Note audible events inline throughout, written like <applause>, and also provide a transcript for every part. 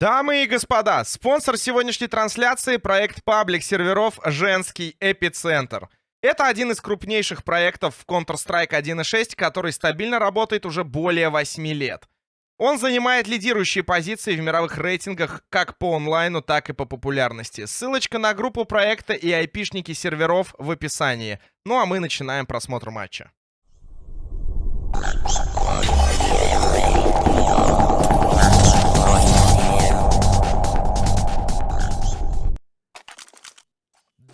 Дамы и господа, спонсор сегодняшней трансляции — проект паблик серверов «Женский эпицентр». Это один из крупнейших проектов в Counter-Strike 1.6, который стабильно работает уже более 8 лет. Он занимает лидирующие позиции в мировых рейтингах как по онлайну, так и по популярности. Ссылочка на группу проекта и айпишники серверов в описании. Ну а мы начинаем просмотр матча.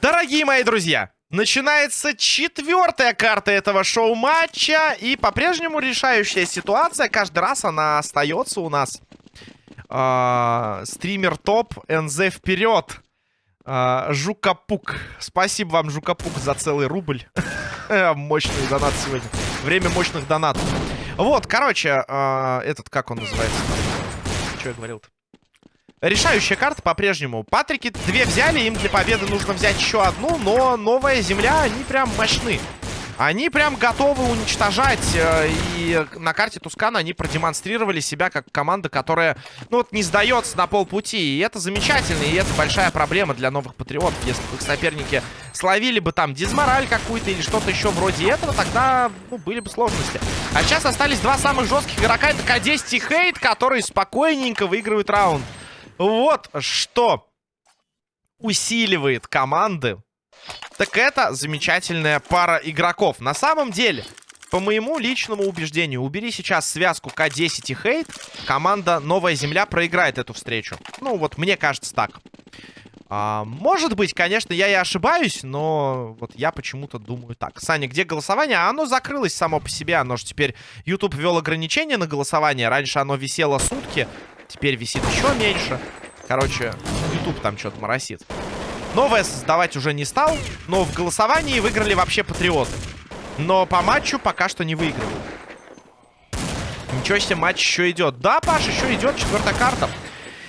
Дорогие мои друзья, начинается четвертая карта этого шоу-матча. И по-прежнему решающая ситуация. Каждый раз она остается у нас. А, стример топ, НЗ вперед. А, Жукапук. Спасибо вам, Жукапук, за целый рубль. <laughs> Мощный донат сегодня. Время мощных донатов. Вот, короче, а, этот, как он называется? Что я говорил-то? Решающая карта по-прежнему. Патрики две взяли, им для победы нужно взять еще одну, но новая земля, они прям мощны. Они прям готовы уничтожать. Э, и на карте Тускана они продемонстрировали себя как команда, которая, ну вот, не сдается на полпути. И это замечательно, и это большая проблема для новых патриотов. Если бы их соперники словили бы там дизмораль какую-то или что-то еще вроде этого, тогда, ну, были бы сложности. А сейчас остались два самых жестких игрока. Это К10 и Хейт, которые спокойненько выигрывают раунд. Вот что усиливает команды. Так это замечательная пара игроков. На самом деле, по моему личному убеждению, убери сейчас связку К10 и Хейт, команда Новая Земля проиграет эту встречу. Ну, вот мне кажется так. А, может быть, конечно, я и ошибаюсь, но вот я почему-то думаю так. Саня, где голосование? Оно закрылось само по себе. Оно же теперь... YouTube ввел ограничения на голосование. Раньше оно висело сутки. Теперь висит еще меньше. Короче, YouTube там что-то моросит. Новое создавать уже не стал. Но в голосовании выиграли вообще патриоты. Но по матчу пока что не выигрывают. Ничего себе, матч еще идет. Да, Паш, еще идет четвертая карта.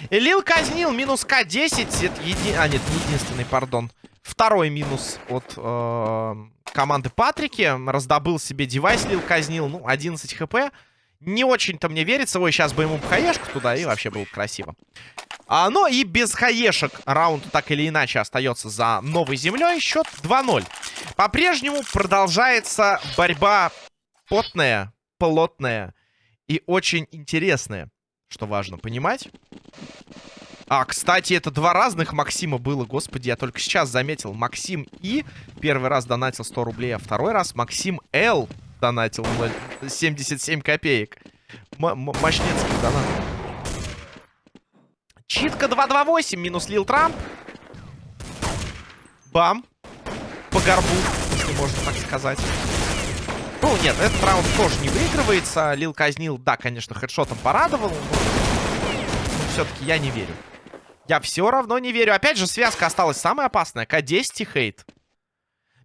Лил казнил, минус К10. Это еди... А, нет, не единственный, пардон. Второй минус от э, команды Патрики. Раздобыл себе девайс, Лил казнил. Ну, 11 хп. Не очень-то мне верится. Ой, сейчас бы ему хаешку туда, и вообще было бы красиво. А, но и без хаешек раунд так или иначе остается за новой землей. Счет 2-0. По-прежнему продолжается борьба потная, плотная и очень интересная. Что важно понимать. А, кстати, это два разных Максима было. Господи, я только сейчас заметил. Максим И первый раз донатил 100 рублей, а второй раз Максим Л донатил 77 копеек. М мощнецкий донат. Читка 228 минус Лил Трамп. Бам. По горбу, если можно так сказать. Ну, нет, этот раунд тоже не выигрывается. Лил казнил, да, конечно, хедшотом порадовал. Но все-таки я не верю. Я все равно не верю. Опять же, связка осталась самая опасная. К10 и хейт.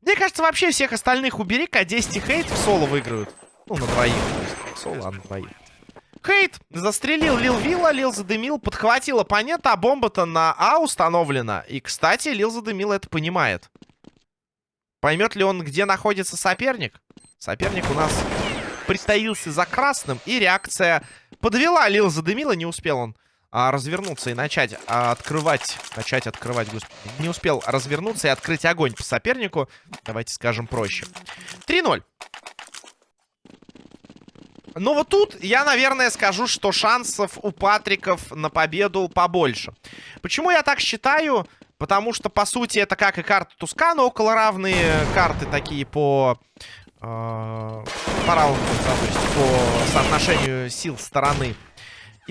Мне кажется, вообще всех остальных убери, К10 и Хейт в соло выиграют. Ну, на двоих. Соло, а на двоих. Хейт застрелил Лил Вилла, Лил задымил, подхватил оппонента, а бомба-то на А установлена. И, кстати, Лил задымил это понимает. Поймет ли он, где находится соперник? Соперник у нас притаился за красным, и реакция подвела. Лил задымила, не успел он а, развернуться и начать а, открывать... Начать открывать, господи. Не успел развернуться и открыть огонь по сопернику. Давайте скажем проще. 3-0. Но вот тут я, наверное, скажу, что шансов у Патриков на победу побольше. Почему я так считаю? Потому что, по сути, это как и карта Тускана, около равные карты такие по... Э, по раунду, то есть по соотношению сил стороны.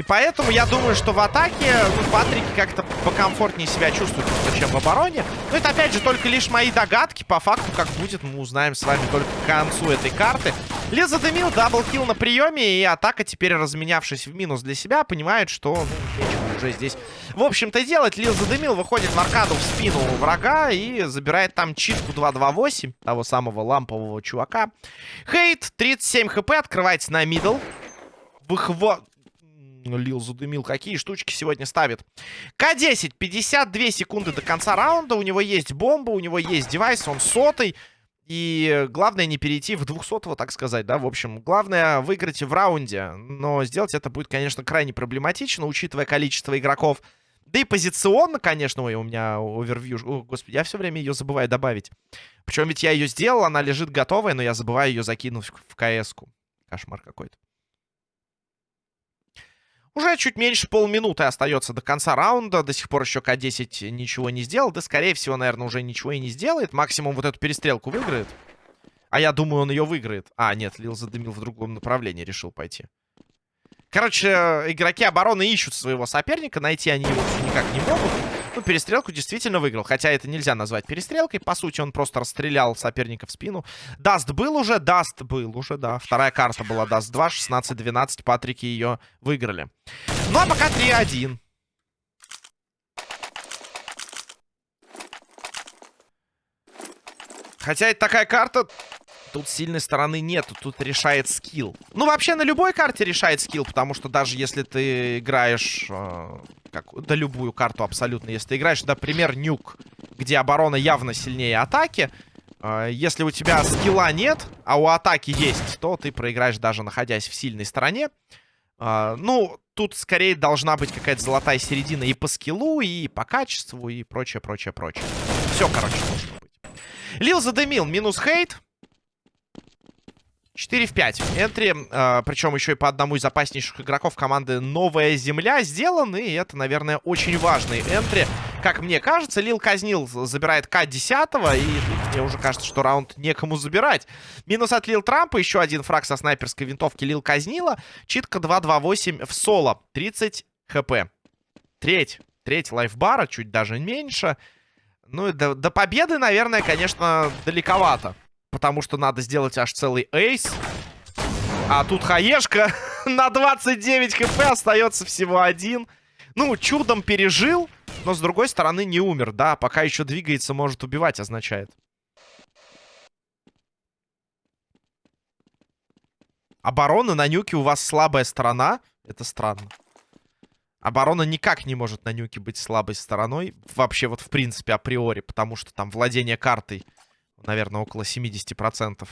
И поэтому я думаю, что в атаке ну, Патрики как-то покомфортнее себя чувствуют, чем в обороне. Но это, опять же, только лишь мои догадки. По факту, как будет, мы узнаем с вами только к концу этой карты. Лил задымил, double kill на приеме, и атака, теперь разменявшись в минус для себя, понимает, что ну, нечего уже здесь, в общем-то, делать. Лил задымил, выходит в аркаду в спину врага и забирает там читку 228, того самого лампового чувака. Хейт, 37 хп, открывается на middle. Выхват... Лил задымил. Какие штучки сегодня ставит? К-10. 52 секунды до конца раунда. У него есть бомба, у него есть девайс. Он сотый. И главное не перейти в 200 так сказать, да, в общем. Главное выиграть в раунде. Но сделать это будет, конечно, крайне проблематично, учитывая количество игроков. Да и позиционно, конечно, ой, у меня овервью. О, господи, я все время ее забываю добавить. Причем ведь я ее сделал, она лежит готовая, но я забываю ее закинуть в КС-ку. Кошмар какой-то. Уже чуть меньше полминуты остается до конца раунда. До сих пор еще К-10 ничего не сделал. Да, скорее всего, наверное, уже ничего и не сделает. Максимум вот эту перестрелку выиграет. А я думаю, он ее выиграет. А, нет, Лил задымил в другом направлении, решил пойти. Короче, игроки обороны ищут своего соперника. Найти они его никак не могут. Ну, перестрелку действительно выиграл. Хотя это нельзя назвать перестрелкой. По сути, он просто расстрелял соперника в спину. Dust был уже? Dust был уже, да. Вторая карта была Dust 2. 16-12. Патрики ее выиграли. Ну, а пока 3-1. Хотя это такая карта, Тут сильной стороны нету, тут решает skill. Ну, вообще, на любой карте решает skill, потому что даже если ты играешь... Э, как, да любую карту абсолютно. Если ты играешь, например, Nuke, где оборона явно сильнее атаки, э, если у тебя скилла нет, а у атаки есть, то ты проиграешь даже находясь в сильной стороне. Э, ну, тут скорее должна быть какая-то золотая середина и по скиллу, и по качеству, и прочее, прочее, прочее. Все, короче, должно быть. Лил задымил, минус хейт. 4 в 5. Энтри, э, причем еще и по одному из опаснейших игроков команды «Новая Земля» сделан. И это, наверное, очень важный энтри. Как мне кажется, Лил Казнил забирает К-10. И мне уже кажется, что раунд некому забирать. Минус от Лил Трампа. Еще один фраг со снайперской винтовки Лил Казнила. Читка 2-2-8 в соло. 30 хп. Треть. Треть лайфбара, чуть даже меньше. Ну и до, до победы, наверное, конечно, далековато. Потому что надо сделать аж целый эйс. А тут хаешка <laughs> на 29 хп остается всего один. Ну, чудом пережил, но с другой стороны не умер, да. Пока еще двигается, может убивать, означает. Оборона на нюке у вас слабая сторона. Это странно. Оборона никак не может на нюке быть слабой стороной. Вообще вот в принципе априори. Потому что там владение картой наверное, около 70%.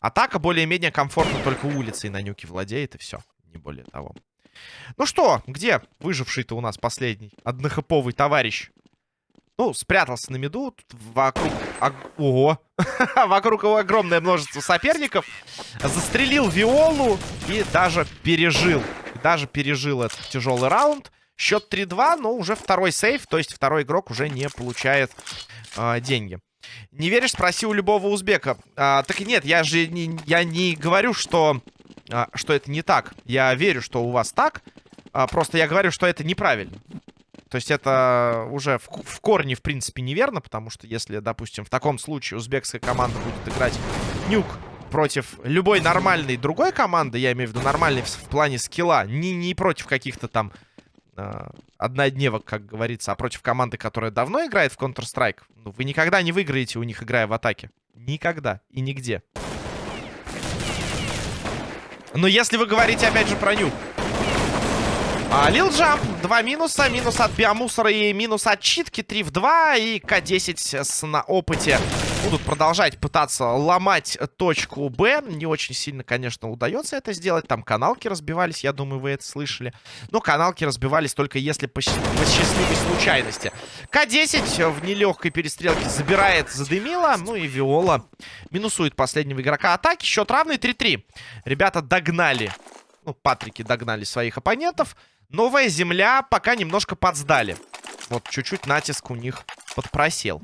Атака более-менее комфортно только улицей на нюке владеет, и все. Не более того. Ну что, где выживший-то у нас последний? Однохэповый товарищ. Ну, спрятался на меду. Тут вокруг... Ого! <laughs> вокруг его огромное множество соперников. Застрелил Виолу и даже пережил. Даже пережил этот тяжелый раунд. Счет 3-2, но уже второй сейф, то есть второй игрок уже не получает э, деньги. Не веришь? Спроси у любого узбека. А, так и нет, я же не, я не говорю, что, а, что это не так. Я верю, что у вас так. А, просто я говорю, что это неправильно. То есть это уже в, в корне, в принципе, неверно, потому что если, допустим, в таком случае узбекская команда будет играть нюк против любой нормальной другой команды, я имею в виду нормальной в, в плане скилла, не, не против каких-то там однодневок, как говорится, а против команды, которая давно играет в Counter-Strike, ну, вы никогда не выиграете у них, играя в атаке. Никогда и нигде. Но если вы говорите, опять же, про нюк, а, Лил Джамп, два минуса, минус от биомусора и минус от читки, 3 в 2, и К-10 с, на опыте будут продолжать пытаться ломать точку Б. Не очень сильно, конечно, удается это сделать, там каналки разбивались, я думаю, вы это слышали. Но каналки разбивались только если по, по счастливой случайности. К-10 в нелегкой перестрелке забирает Задымила, ну и Виола минусует последнего игрока атаки. Счет равный 3-3. Ребята догнали, ну, Патрики догнали своих оппонентов. Новая земля пока немножко подсдали. Вот чуть-чуть натиск у них подпросел.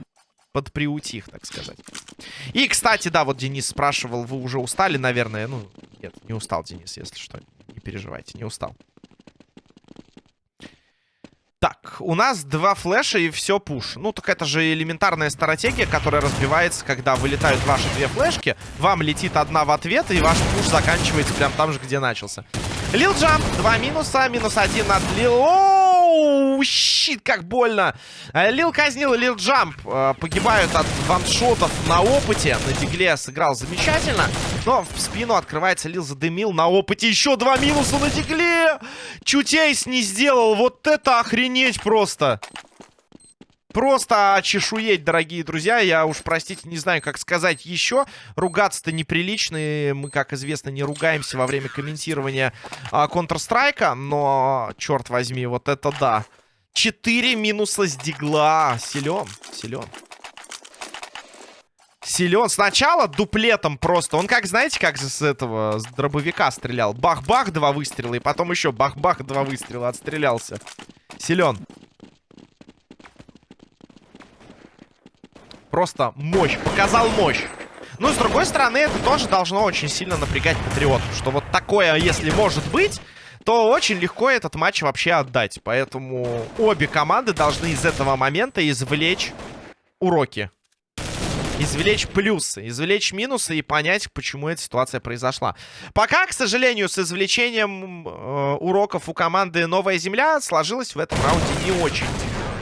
Подприутих, так сказать. И, кстати, да, вот Денис спрашивал, вы уже устали, наверное? Ну, нет, не устал, Денис, если что. Не переживайте, не устал. Так, у нас два флеша и все пуш. Ну, так это же элементарная стратегия, которая разбивается, когда вылетают ваши две флешки. Вам летит одна в ответ, и ваш пуш заканчивается прям там же, где начался. Лил Джамп, два минуса, минус один от Лил... Оу, щит, как больно. Э, Лил казнил, Лил Джамп э, погибают от ваншотов на опыте. На дигле сыграл замечательно. Но в спину открывается Лил задымил на опыте. Еще два минуса на дигле. Чуть эйс не сделал. Вот это охренеть просто. Просто чешуеть, дорогие друзья. Я уж, простите, не знаю, как сказать еще. Ругаться-то неприлично. И мы, как известно, не ругаемся во время комментирования а, Counter-Strike. Но, черт возьми, вот это да. Четыре минуса с дигла. Силен, силен. Силен. Сначала дуплетом просто. Он как, знаете, как с этого, с дробовика стрелял. Бах-бах, два выстрела. И потом еще бах-бах, два выстрела. Отстрелялся. Силен. Просто мощь. Показал мощь. Ну, с другой стороны, это тоже должно очень сильно напрягать патриотов. Что вот такое, если может быть, то очень легко этот матч вообще отдать. Поэтому обе команды должны из этого момента извлечь уроки. Извлечь плюсы, извлечь минусы и понять, почему эта ситуация произошла. Пока, к сожалению, с извлечением э, уроков у команды «Новая Земля» сложилось в этом раунде не очень.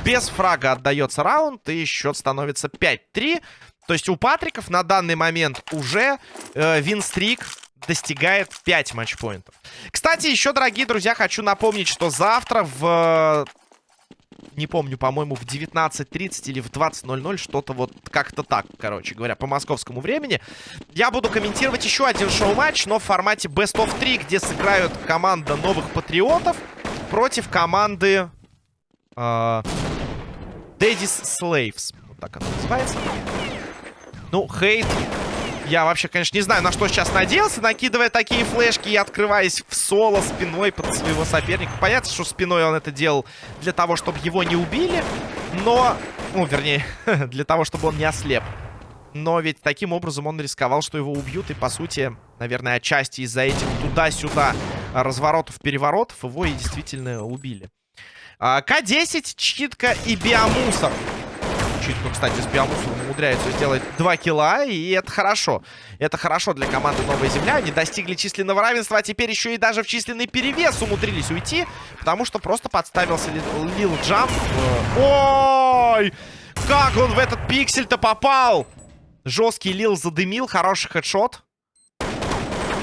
Без фрага отдается раунд, и счет становится 5-3. То есть у Патриков на данный момент уже э, винстрик достигает 5 матчпоинтов. Кстати, еще, дорогие друзья, хочу напомнить, что завтра в... Не помню, по-моему, в 19.30 или в 20.00, что-то вот как-то так, короче говоря, по московскому времени. Я буду комментировать еще один шоу-матч, но в формате Best of 3, где сыграют команда новых патриотов против команды... Э Daddy's Slaves. Вот так она называется. Ну, хейт. Я вообще, конечно, не знаю, на что сейчас надеялся, накидывая такие флешки и открываясь в соло спиной под своего соперника. Понятно, что спиной он это делал для того, чтобы его не убили, но... Ну, вернее, <laughs> для того, чтобы он не ослеп. Но ведь таким образом он рисковал, что его убьют. И, по сути, наверное, отчасти из-за этих туда-сюда разворотов-переворотов его и действительно убили. А, К-10, читка и биомусор. Читка, кстати, с биомусором умудряется сделать 2 килла, и это хорошо. Это хорошо для команды Новая Земля. Они достигли численного равенства, а теперь еще и даже в численный перевес умудрились уйти, потому что просто подставился Лил Джамп. Ой! Как он в этот пиксель-то попал? Жесткий Лил задымил, хороший хедшот.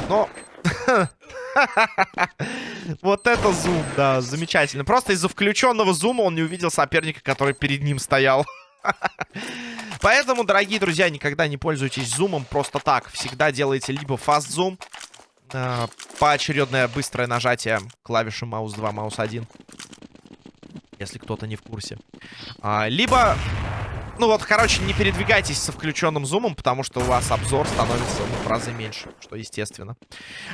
Но... <laughs> <laughs> Вот это зум, да, замечательно. Просто из-за включенного зума он не увидел соперника, который перед ним стоял. <laughs> Поэтому, дорогие друзья, никогда не пользуйтесь зумом просто так. Всегда делайте либо фаст зум, э, поочередное быстрое нажатие клавиши маус 2, маус 1. Если кто-то не в курсе. А, либо ну вот, короче, не передвигайтесь со включенным зумом, потому что у вас обзор становится ну, в разы меньше, что естественно.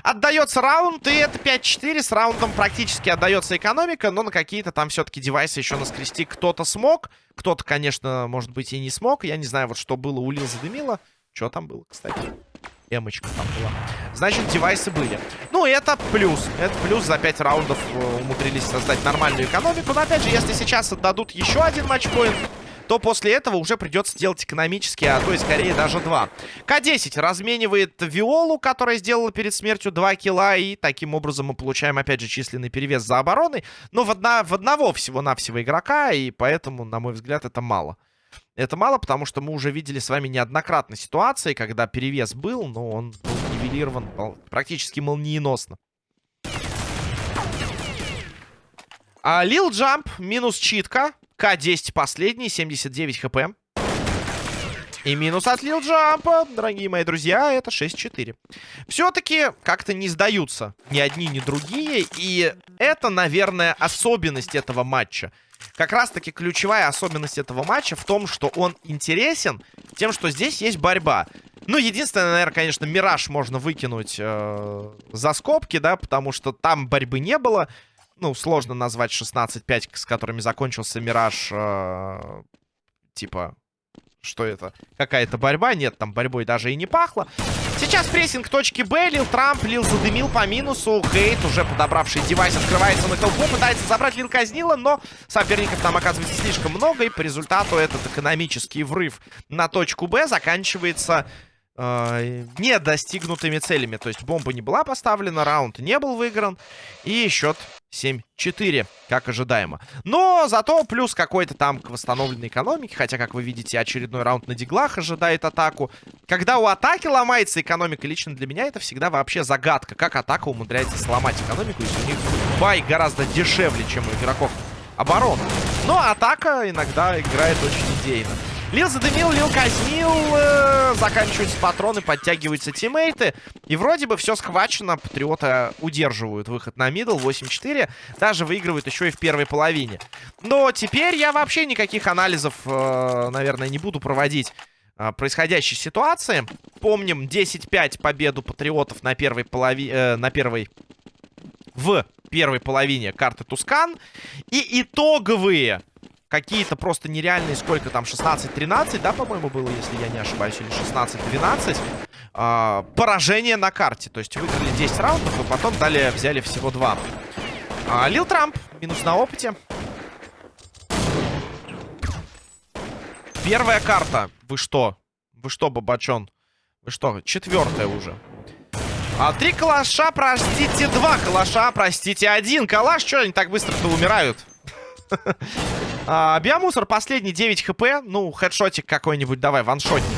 Отдается раунд, и это 5-4. С раундом практически отдается экономика, но на какие-то там все-таки девайсы еще наскрести кто-то смог. Кто-то, конечно, может быть и не смог. Я не знаю, вот что было у Лил задымило. Что там было, кстати? Эмочка там была. Значит, девайсы были. Ну, это плюс. Это плюс. За 5 раундов э, умудрились создать нормальную экономику. Но, опять же, если сейчас отдадут еще один матчпоинт, то после этого уже придется делать экономически, а то и скорее даже два. К-10 разменивает Виолу, которая сделала перед смертью 2 килла, и таким образом мы получаем, опять же, численный перевес за обороной, но в, одна, в одного всего-навсего игрока, и поэтому, на мой взгляд, это мало. Это мало, потому что мы уже видели с вами неоднократно ситуации, когда перевес был, но он был нивелирован практически молниеносно. А Лил Джамп минус читка. К-10 последний, 79 хп. И минус от Лил Джампа, дорогие мои друзья, это 6-4. Все-таки как-то не сдаются ни одни, ни другие. И это, наверное, особенность этого матча. Как раз-таки ключевая особенность этого матча в том, что он интересен тем, что здесь есть борьба. Ну, единственное, наверное, конечно, Мираж можно выкинуть э, за скобки, да, потому что там борьбы не было ну, сложно назвать 16-5, с которыми закончился Мираж, э, типа, что это? Какая-то борьба? Нет, там борьбой даже и не пахло. Сейчас прессинг точки Б. Лил Трамп, Лил задымил по минусу. Хейт, уже подобравший девайс, открывается на толпу. Пытается забрать Лил казнила, но соперников там оказывается слишком много. И по результату этот экономический врыв на точку Б заканчивается э, не достигнутыми целями. То есть бомба не была поставлена, раунд не был выигран. И счет 7-4, как ожидаемо. Но зато плюс какой-то там к восстановленной экономике. Хотя, как вы видите, очередной раунд на диглах ожидает атаку. Когда у атаки ломается экономика, лично для меня это всегда вообще загадка. Как атака умудряется сломать экономику, если у них buy гораздо дешевле, чем у игроков обороны. Но атака иногда играет очень идейно. Лил задымил, Лил казнил, э, заканчиваются патроны, подтягиваются тиммейты. И вроде бы все схвачено, Патриоты удерживают выход на middle, 8-4. Даже выигрывают еще и в первой половине. Но теперь я вообще никаких анализов, э, наверное, не буду проводить э, происходящей ситуации. Помним 10-5 победу Патриотов на первой половине... Э, на первой... В первой половине карты Тускан. И итоговые какие-то просто нереальные, сколько там, 16-13, да, по-моему, было, если я не ошибаюсь, или 16-12, э, поражение на карте. То есть выиграли 10 раундов, и потом далее взяли всего 2. А, Лил Трамп, минус на опыте. Первая карта. Вы что? Вы что, Бабачон? Вы что? Четвертая уже. А три калаша, простите, два калаша, простите, один калаш. Что они так быстро-то умирают? <laughs> а, биомусор последний 9 хп. Ну, хедшотик какой-нибудь давай, ваншотник.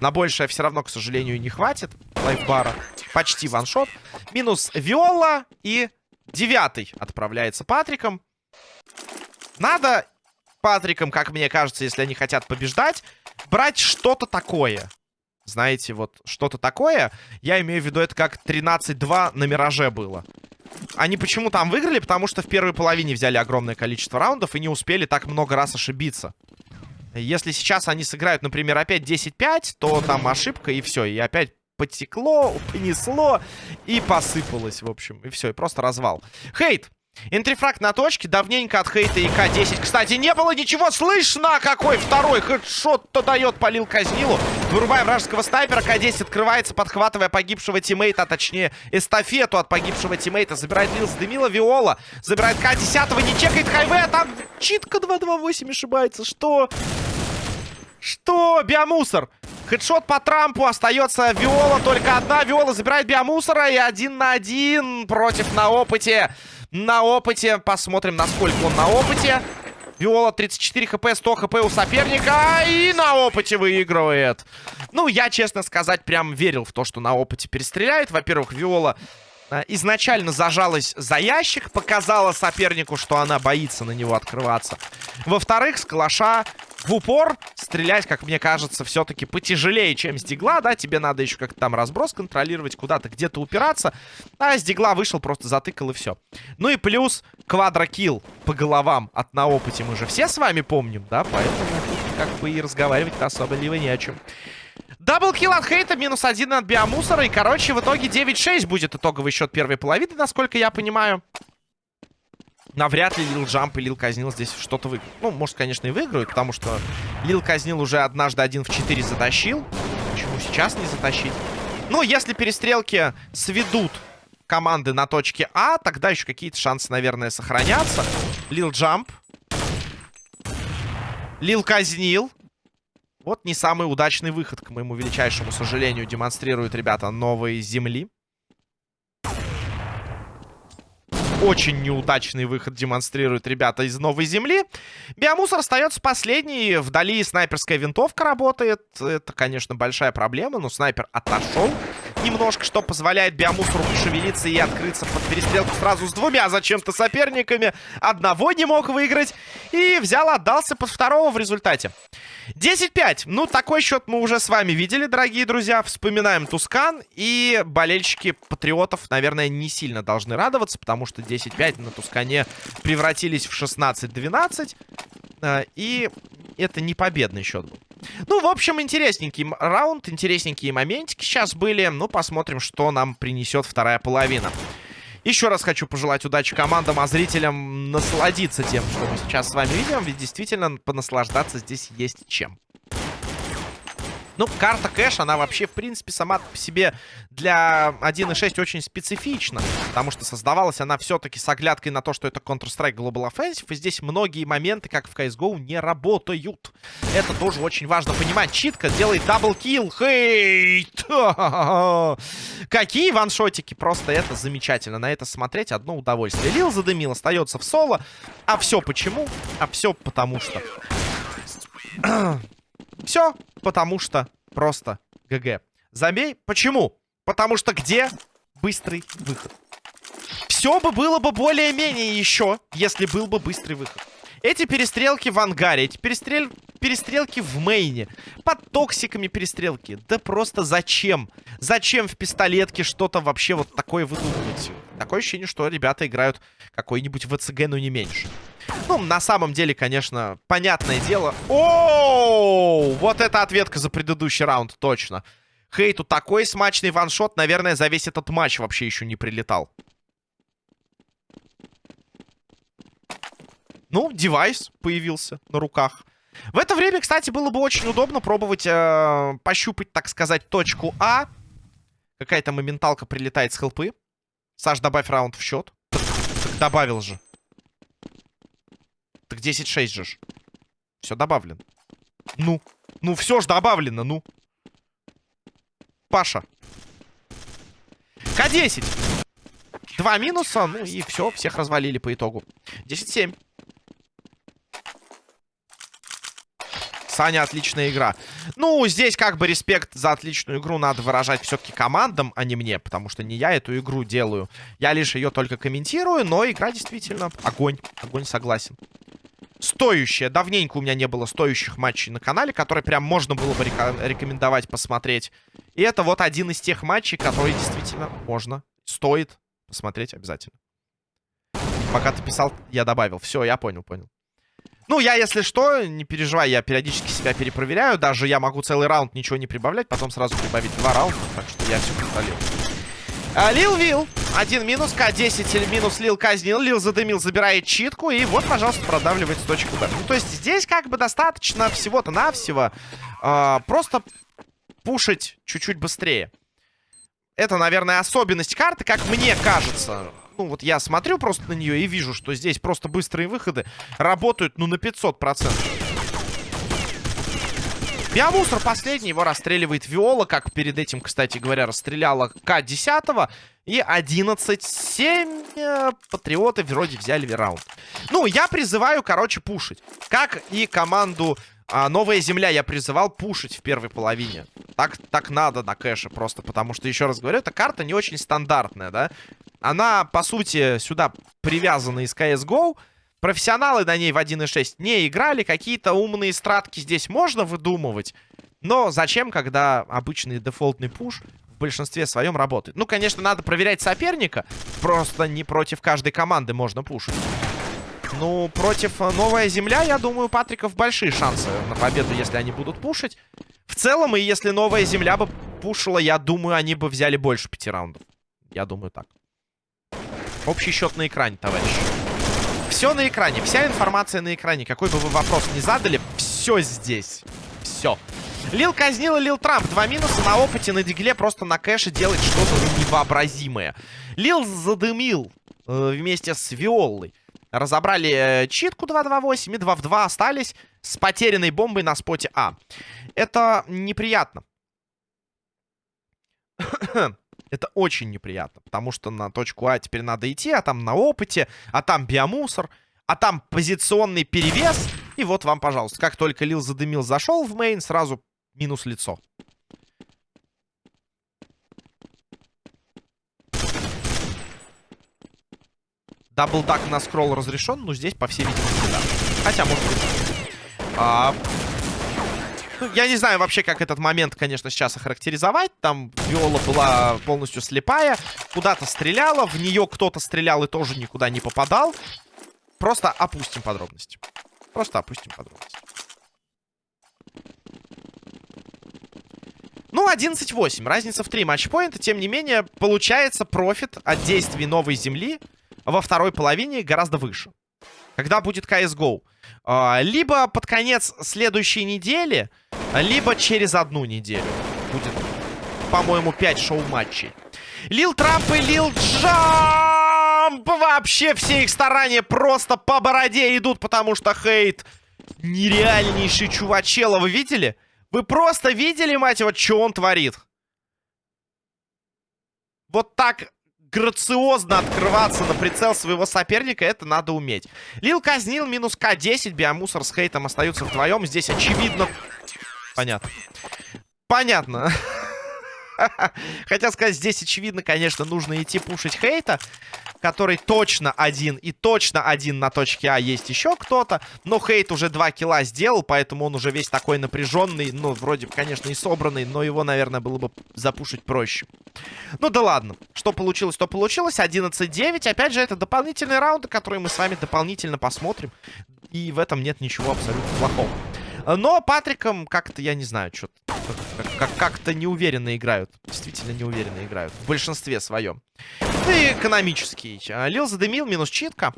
На большее все равно, к сожалению, не хватит. Лайфбара. Почти ваншот. Минус Виола. И девятый отправляется Патриком. Надо Патриком, как мне кажется, если они хотят побеждать, брать что-то такое. Знаете, вот что-то такое. Я имею в виду, это как 13-2 на Мираже было. Они почему там выиграли? Потому что в первой половине взяли огромное количество раундов и не успели так много раз ошибиться. Если сейчас они сыграют, например, опять 10-5, то там ошибка и все. И опять потекло, понесло и посыпалось, в общем. И все, и просто развал. Хейт. Entry frag на точке. Давненько от хейта и К-10. Кстати, не было ничего слышно. Какой второй хедшот-то дает полил Казнилу. Вырубаем вражеского снайпера. К-10 открывается, подхватывая погибшего тиммейта. А точнее, эстафету от погибшего тиммейта. Забирает Лил Дымила. Виола. Забирает К-10. Не чекает хайве. А там читка 2-2-8 ошибается. Что? Что? Биомусор. Хедшот по Трампу. Остается Виола. Только одна. Виола забирает биомусора. И один на один против на опыте на опыте. Посмотрим, насколько он на опыте. Виола 34 хп, 100 хп у соперника. И на опыте выигрывает. Ну, я, честно сказать, прям верил в то, что на опыте перестреляет. Во-первых, Виола изначально зажалась за ящик. Показала сопернику, что она боится на него открываться. Во-вторых, с калаша в упор стрелять, как мне кажется, все-таки потяжелее, чем с дигла, да, тебе надо еще как-то там разброс контролировать, куда-то где-то упираться, а с дигла вышел, просто затыкал и все. Ну и плюс квадрокилл по головам от на опыте мы же все с вами помним, да, поэтому как бы и разговаривать особо либо не о чем. Даблкил от Хейта, минус один от Биомусора. И, короче, в итоге 9-6 будет итоговый счет первой половины, насколько я понимаю навряд ли Лил Джамп и Лил Казнил здесь что-то выиграют. Ну, может, конечно, и выиграют, потому что Лил Казнил уже однажды один в 4 затащил. Почему сейчас не затащить? Ну, если перестрелки сведут команды на точке А, тогда еще какие-то шансы, наверное, сохранятся. Лил Джамп. Лил Казнил. Вот не самый удачный выход, к моему величайшему сожалению, демонстрируют ребята новые земли. Очень неудачный выход демонстрируют ребята из Новой Земли. Биомусор остается последний. Вдали снайперская винтовка работает. Это, конечно, большая проблема, но снайпер отошел немножко, что позволяет биомусору пошевелиться и открыться под перестрелку сразу с двумя зачем-то соперниками. Одного не мог выиграть. И взял, отдался под второго в результате. 10-5. Ну, такой счет мы уже с вами видели, дорогие друзья. Вспоминаем Тускан. И болельщики Патриотов, наверное, не сильно должны радоваться, потому что 10-5 на Тускане превратились в 16-12. Э, и это не победный счет был. Ну, в общем, интересненький раунд, интересненькие моментики сейчас были. Ну, посмотрим, что нам принесет вторая половина. Еще раз хочу пожелать удачи командам, а зрителям насладиться тем, что мы сейчас с вами видим. Ведь действительно понаслаждаться здесь есть чем. Ну, карта кэш, она вообще, в принципе, сама по себе для 1.6 очень специфична. Потому что создавалась она все-таки с оглядкой на то, что это Counter-Strike Global Offensive. И здесь многие моменты, как в CSGO, не работают. Это тоже очень важно понимать. Читка делает даблкил. Хейт! <laughs> Какие ваншотики. Просто это замечательно. На это смотреть одно удовольствие. Лил задымил, остается в соло. А все почему? А все потому что... <clears throat> Все, потому что просто ГГ. Забей. Почему? Потому что где быстрый выход? Все бы было бы более-менее еще, если был бы быстрый выход. Эти перестрелки в ангаре, эти перестрел... перестрелки в мейне, под токсиками перестрелки. Да просто зачем? Зачем в пистолетке что-то вообще вот такое выдумывать? Такое ощущение, что ребята играют какой-нибудь ВЦГ, но не меньше. Ну, на самом деле, конечно, понятное дело. О, вот это ответка за предыдущий раунд, точно. Хейту такой смачный ваншот, наверное, за весь этот матч вообще еще не прилетал. Ну, девайс появился на руках. В это время, кстати, было бы очень удобно пробовать э, пощупать, так сказать, точку А. Какая-то моменталка прилетает с хелпы. Саш, добавь раунд в счет. Так, так добавил же. Так 10-6 же. Все добавлено. Ну, ну все ж добавлено, ну. Паша. К10. Два минуса, ну и все, всех развалили по итогу. 10-7. Саня, отличная игра. Ну, здесь как бы респект за отличную игру надо выражать все-таки командам, а не мне, потому что не я эту игру делаю. Я лишь ее только комментирую, но игра действительно огонь. Огонь, согласен. Стоящая. Давненько у меня не было стоящих матчей на канале, которые прям можно было бы рекомендовать посмотреть. И это вот один из тех матчей, которые действительно можно, стоит посмотреть обязательно. Пока ты писал, я добавил. Все, я понял, понял. Ну, я, если что, не переживай, я периодически себя перепроверяю. Даже я могу целый раунд ничего не прибавлять, потом сразу прибавить два раунда. Так что я все контролирую. А, Лил Вил. Один минус, К10 минус Лил казнил. Лил задымил, забирает читку. И вот, пожалуйста, продавливает с точки Б. Ну, то есть здесь как бы достаточно всего-то навсего. Э, просто пушить чуть-чуть быстрее. Это, наверное, особенность карты, как мне кажется ну, вот я смотрю просто на нее и вижу, что здесь просто быстрые выходы работают, ну, на 500%. Биомусор последний, его расстреливает Виола, как перед этим, кстати говоря, расстреляла К-10. И 11-7 э, патриоты вроде взяли раунд. Ну, я призываю, короче, пушить. Как и команду а, Новая Земля я призывал пушить в первой половине. Так, так надо на кэше просто, потому что, еще раз говорю, эта карта не очень стандартная, да? Она, по сути, сюда привязана из CSGO. Профессионалы на ней в 1.6 не играли. Какие-то умные стратки здесь можно выдумывать. Но зачем, когда обычный дефолтный пуш в большинстве своем работает? Ну, конечно, надо проверять соперника. Просто не против каждой команды можно пушить. Ну, против э, Новая Земля, я думаю, Патриков большие шансы на победу, если они будут пушить. В целом, и если Новая Земля бы пушила, я думаю, они бы взяли больше пяти раундов. Я думаю так. Общий счет на экране, товарищ. Все на экране, вся информация на экране. Какой бы вы вопрос ни задали, все здесь. Все. Лил казнил и Лил Трамп. Два минуса на опыте, на дигле, просто на кэше делать что-то невообразимое. Лил задымил э, вместе с Виолой. Разобрали э, читку 2.2.8 и 2 в 2 остались с потерянной бомбой на споте А. Это неприятно. <coughs> Это очень неприятно, потому что на точку А теперь надо идти, а там на опыте, а там биомусор, а там позиционный перевес. И вот вам, пожалуйста, как только Лил задымил, зашел в мейн, сразу минус лицо. Даблдак на скролл разрешен, но здесь, по всей видимости, да. Хотя, может быть... А, ну, я не знаю вообще, как этот момент, конечно, сейчас охарактеризовать. Там Виола была полностью слепая. Куда-то стреляла. В нее кто-то стрелял и тоже никуда не попадал. Просто опустим подробности. Просто опустим подробности. Ну, 11-8. Разница в 3 матчпоинта. Тем не менее, получается профит от действий новой земли во второй половине гораздо выше. Когда будет CSGO. А, либо под конец следующей недели, либо через одну неделю. Будет, по-моему, 5 шоу-матчей. Лил Трамп и Лил Джамп! Вообще все их старания просто по бороде идут, потому что хейт нереальнейший чувачела. Вы видели? Вы просто видели, мать его, что он творит? Вот так грациозно открываться на прицел своего соперника, это надо уметь. Лил казнил, минус К10, Биомусор с Хейтом остаются вдвоем. Здесь очевидно... Понятно. Понятно. <laughs> Хотя сказать, здесь очевидно, конечно, нужно идти пушить хейта, который точно один и точно один на точке А есть еще кто-то. Но хейт уже два килла сделал, поэтому он уже весь такой напряженный, ну, вроде бы, конечно, и собранный, но его, наверное, было бы запушить проще. Ну да ладно, что получилось, то получилось. 11-9, опять же, это дополнительные раунды, которые мы с вами дополнительно посмотрим. И в этом нет ничего абсолютно плохого. Но Патриком как-то, я не знаю, что-то как-то как неуверенно играют. Действительно неуверенно играют. В большинстве своем. Ну и экономический. Лил задымил, минус читка.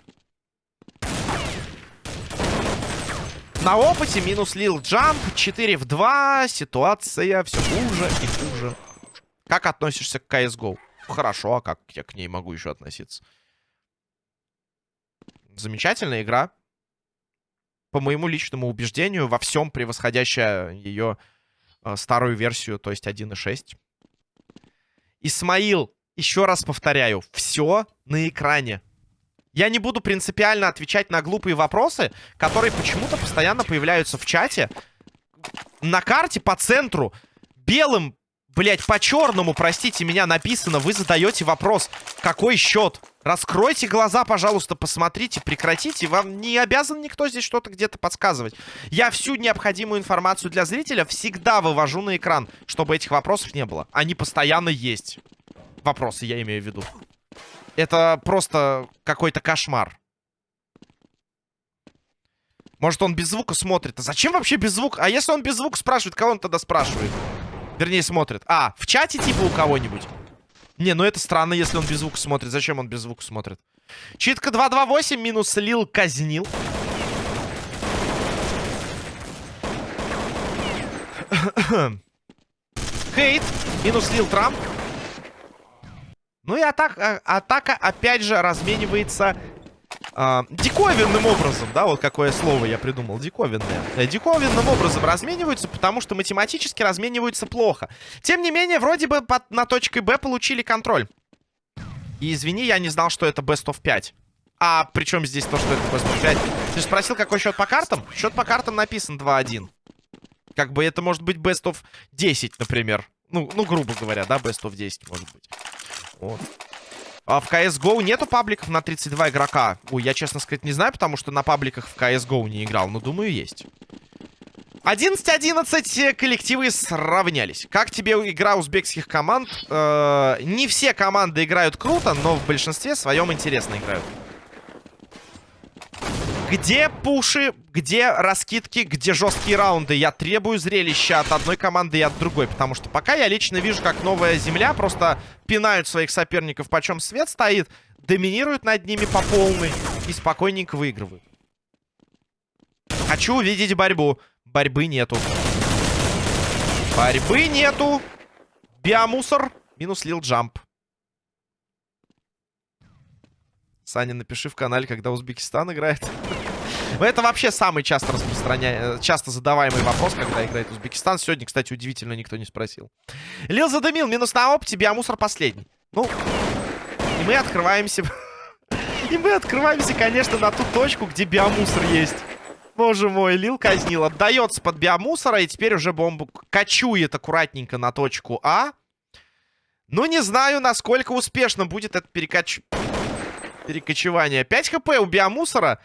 На опыте минус Лил Джамп. 4 в 2. Ситуация все хуже и хуже. Как относишься к CSGO? Хорошо, а как я к ней могу еще относиться? Замечательная игра по моему личному убеждению, во всем превосходящая ее э, старую версию, то есть 1.6. Исмаил, еще раз повторяю, все на экране. Я не буду принципиально отвечать на глупые вопросы, которые почему-то постоянно появляются в чате. На карте по центру белым Блять, по-черному, простите меня, написано. Вы задаете вопрос, какой счет? Раскройте глаза, пожалуйста, посмотрите, прекратите. Вам не обязан никто здесь что-то где-то подсказывать. Я всю необходимую информацию для зрителя всегда вывожу на экран, чтобы этих вопросов не было. Они постоянно есть. Вопросы, я имею в виду. Это просто какой-то кошмар. Может, он без звука смотрит. А зачем вообще без звука? А если он без звука спрашивает, кого он тогда спрашивает? Вернее, смотрит. А, в чате типа у кого-нибудь? Не, ну это странно, если он без звука смотрит. Зачем он без звука смотрит? Читка 228 минус Лил казнил. <coughs> Хейт. Минус Лил Трамп. Ну и атака, атака опять же разменивается а, диковинным образом, да, вот какое слово я придумал, диковинное. Э, диковинным образом размениваются, потому что математически размениваются плохо. Тем не менее, вроде бы под, на точке Б получили контроль. И извини, я не знал, что это Best of 5. А причем здесь то, что это Best of 5? Ты спросил, какой счет по картам? Счет по картам написан 2-1. Как бы это может быть Best of 10, например. Ну, ну, грубо говоря, да, Best of 10 может быть. Вот. А в CSGO нету пабликов на 32 игрока? Ой, я, честно сказать, не знаю, потому что на пабликах в CSGO не играл. Но, думаю, есть. 11-11 коллективы сравнялись. Как тебе игра узбекских команд? Э -э не все команды играют круто, но в большинстве своем интересно играют. Где пуши, где раскидки, где жесткие раунды? Я требую зрелища от одной команды и от другой. Потому что пока я лично вижу, как новая земля просто пинают своих соперников, почем свет стоит, доминируют над ними по полной и спокойненько выигрывают. Хочу увидеть борьбу. Борьбы нету. Борьбы нету. Биомусор. Минус лил джамп. Саня, напиши в канале, когда Узбекистан играет. Это вообще самый часто распространяемый, часто задаваемый вопрос, когда играет Узбекистан. Сегодня, кстати, удивительно, никто не спросил. Лил задымил, минус на опте, биомусор последний. Ну, и мы открываемся... <laughs> И мы открываемся, конечно, на ту точку, где биомусор есть. Боже мой, Лил казнил. Отдается под биомусора, и теперь уже бомбу качует аккуратненько на точку А. Ну, не знаю, насколько успешно будет это перекач перекочевание. 5 хп у биомусора.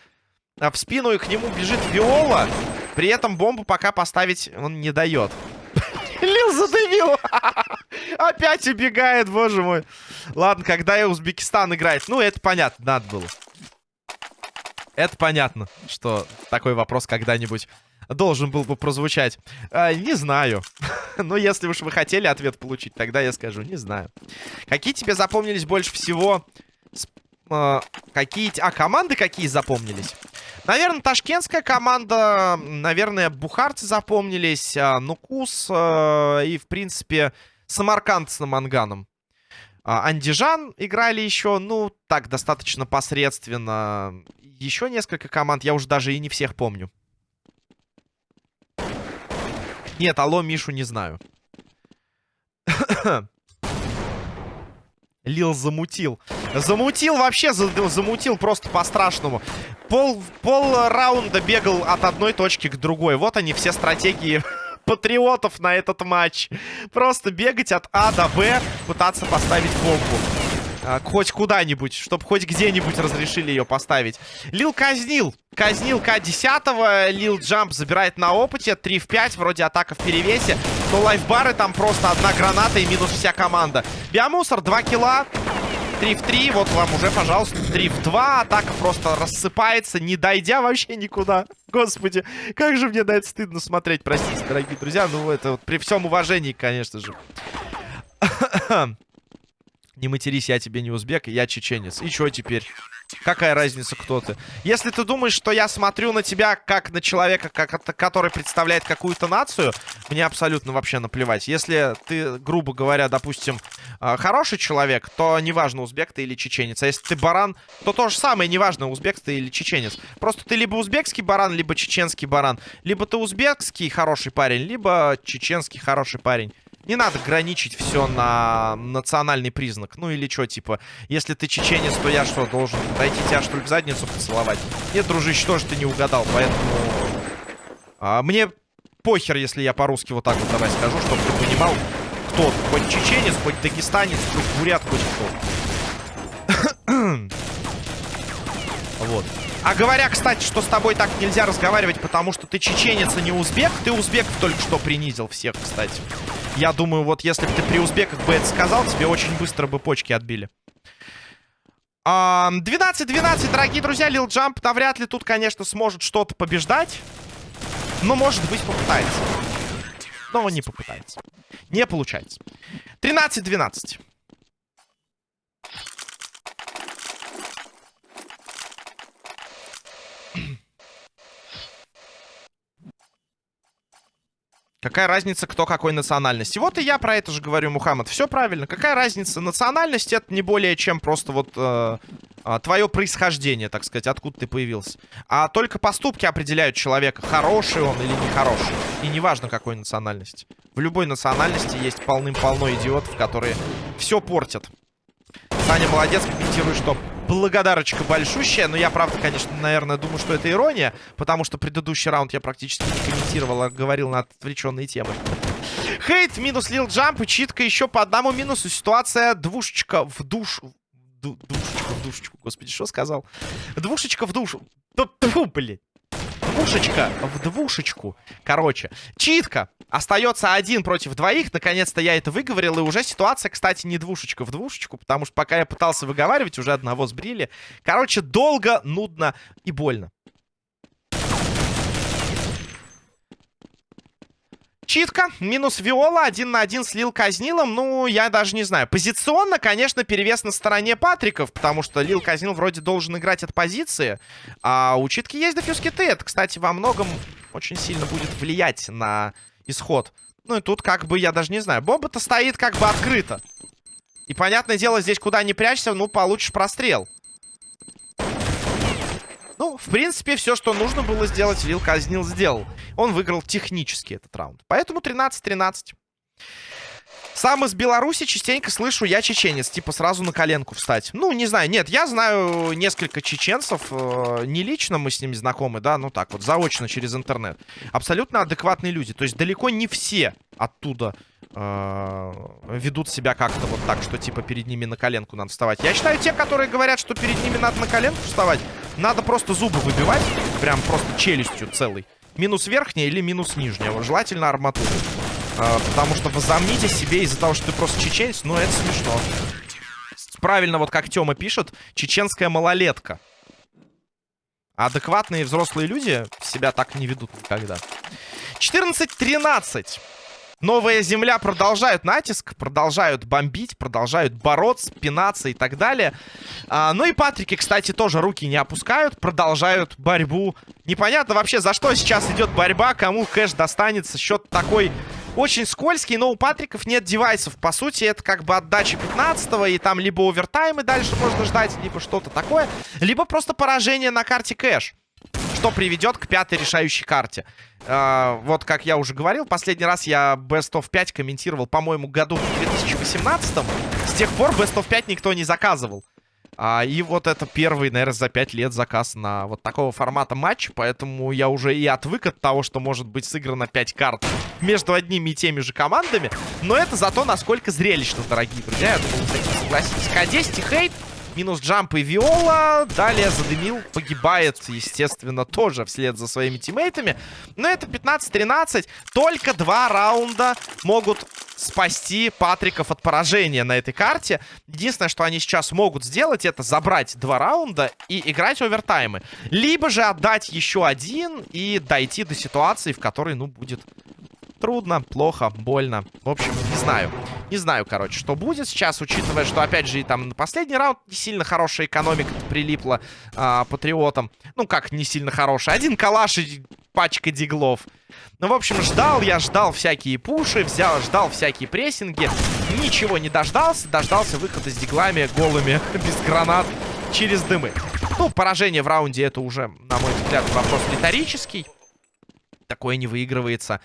А в спину и к нему бежит Виола. При этом бомбу пока поставить он не дает. <laughs> Лил задымил. <laughs> Опять убегает, боже мой. Ладно, когда я Узбекистан играет. Ну, это понятно, надо было. Это понятно, что такой вопрос когда-нибудь должен был бы прозвучать. А, не знаю. <laughs> Но если уж вы хотели ответ получить, тогда я скажу, не знаю. Какие тебе запомнились больше всего э, какие... А, команды какие запомнились? Наверное, ташкентская команда, наверное, бухарцы запомнились, э, Нукус э, и, в принципе, Самарканд с Наманганом. Э, Андижан играли еще, ну, так, достаточно посредственно. Еще несколько команд, я уже даже и не всех помню. Нет, алло, Мишу не знаю. Лил замутил. Замутил вообще, замутил просто по-страшному. Пол, пол раунда бегал от одной точки к другой. Вот они, все стратегии <laughs> патриотов на этот матч. Просто бегать от А до Б, пытаться поставить бомбу. А, хоть куда-нибудь, чтобы хоть где-нибудь разрешили ее поставить. Лил казнил. Казнил К-10. Лил Джамп забирает на опыте. 3 в 5. Вроде атака в перевесе. Но лайфбары там просто одна граната и минус вся команда. Биомусор 2 килла. 3 в 3. Вот вам уже, пожалуйста, 3 в 2. Атака просто рассыпается, не дойдя вообще никуда. Господи, как же мне на стыдно смотреть. Простите, дорогие друзья. Ну, это вот при всем уважении, конечно же. Не матерись, я тебе не узбек, я чеченец. И что теперь? Какая разница, кто ты? Если ты думаешь, что я смотрю на тебя как на человека, как, который представляет какую-то нацию, мне абсолютно вообще наплевать. Если ты, грубо говоря, допустим, а, хороший человек, то неважно, узбек ты или чеченец. А если ты баран, то то же самое, неважно, узбек ты или чеченец. Просто ты либо узбекский баран, либо чеченский баран. Либо ты узбекский хороший парень, либо чеченский хороший парень. Не надо граничить все на национальный признак. Ну или что, типа, если ты чеченец, то я что, должен дойти тебя, что ли, в задницу поцеловать? Нет, дружище, тоже ты не угадал, поэтому... А, мне похер, если я по-русски вот так вот давай скажу, чтобы ты понимал, кто ты. Хоть чеченец, хоть дагестанец, хоть бурят, хоть кто. <coughs> вот. А говоря, кстати, что с тобой так нельзя разговаривать, потому что ты чеченец, а не узбек. Ты узбек только что принизил всех, кстати. Я думаю, вот если бы ты при узбеках бы это сказал, тебе очень быстро бы почки отбили. 12-12, дорогие друзья, Лил Джамп навряд ли тут, конечно, сможет что-то побеждать. Но, может быть, попытается. Но он не попытается. Не получается. 13-12. Какая разница, кто какой национальности? Вот и я про это же говорю, Мухаммад. Все правильно. Какая разница? Национальность это не более чем просто вот э, э, твое происхождение, так сказать, откуда ты появился. А только поступки определяют человека, хороший он или нехороший. И неважно, какой национальности. В любой национальности есть полным-полно идиотов, которые все портят. Саня молодец, комментирует, что благодарочка большущая. Но я, правда, конечно, наверное, думаю, что это ирония. Потому что предыдущий раунд я практически не комментировал, а говорил на отвлеченные темы. Хейт минус лил джамп и читка еще по одному минусу. Ситуация двушечка в душу. Душечка в душечку, господи, что сказал? Двушечка в душу. Фу, блин двушечка в двушечку. Короче, читка. Остается один против двоих. Наконец-то я это выговорил. И уже ситуация, кстати, не двушечка в двушечку. Потому что пока я пытался выговаривать, уже одного сбрили. Короче, долго, нудно и больно. Читка, минус Виола, один на один слил казнилом. Ну, я даже не знаю. Позиционно, конечно, перевес на стороне Патриков, потому что Лил Казнил вроде должен играть от позиции. А у Читки есть дефьюз киты. Это, кстати, во многом очень сильно будет влиять на исход. Ну и тут как бы, я даже не знаю. Бомба-то стоит как бы открыто. И, понятное дело, здесь куда ни прячься, ну, получишь прострел. Ну, в принципе, все, что нужно было сделать, Лил Казнил сделал. Он выиграл технически этот раунд. Поэтому 13-13. Сам из Беларуси частенько слышу, я чеченец. Типа сразу на коленку встать. Ну, не знаю. Нет, я знаю несколько чеченцев. Э, не лично мы с ними знакомы, да, ну так вот, заочно через интернет. Абсолютно адекватные люди. То есть далеко не все оттуда э, ведут себя как-то вот так, что типа перед ними на коленку надо вставать. Я считаю, те, которые говорят, что перед ними надо на коленку вставать, надо просто зубы выбивать. Прям просто челюстью целой. Минус верхняя или минус нижняя. Желательно арматуру. А, потому что возомните себе из-за того, что ты просто чеченец, ну это смешно. Правильно, вот как Тёма пишет, чеченская малолетка. адекватные взрослые люди себя так не ведут никогда. 14-13. Новая земля продолжают натиск, продолжают бомбить, продолжают бороться, пинаться и так далее. А, ну и Патрики, кстати, тоже руки не опускают, продолжают борьбу. Непонятно вообще, за что сейчас идет борьба, кому кэш достанется. Счет такой очень скользкий, но у Патриков нет девайсов. По сути, это как бы отдача 15 и там либо овертаймы дальше можно ждать, либо что-то такое, либо просто поражение на карте кэш что приведет к пятой решающей карте. Uh, вот, как я уже говорил, последний раз я Best of 5 комментировал, по-моему, году в 2018. С тех пор Best of 5 никто не заказывал. А, и вот это первый, наверное, за 5 лет заказ на вот такого формата матча. Поэтому я уже и отвык от того, что может быть сыграно 5 карт между одними и теми же командами. Но это зато насколько зрелищно, дорогие друзья. Я думаю, согласитесь. К10 хейт. Минус джамп и Виола. Далее задымил. Погибает, естественно, тоже вслед за своими тиммейтами. Но это 15-13. Только два раунда могут спасти Патриков от поражения на этой карте. Единственное, что они сейчас могут сделать, это забрать два раунда и играть овертаймы. Либо же отдать еще один и дойти до ситуации, в которой, ну, будет трудно, плохо, больно. В общем, не знаю. Не знаю, короче, что будет сейчас, учитывая, что, опять же, и там на последний раунд не сильно хорошая экономика прилипла а, патриотам. Ну, как не сильно хорошая. Один калаш и пачка диглов. Ну, в общем, ждал я, ждал всякие пуши, взял, ждал всякие прессинги. Ничего не дождался. Дождался выхода с диглами голыми, <laughs> без гранат, через дымы. Ну, поражение в раунде это уже, на мой взгляд, вопрос риторический. Такое не выигрывается.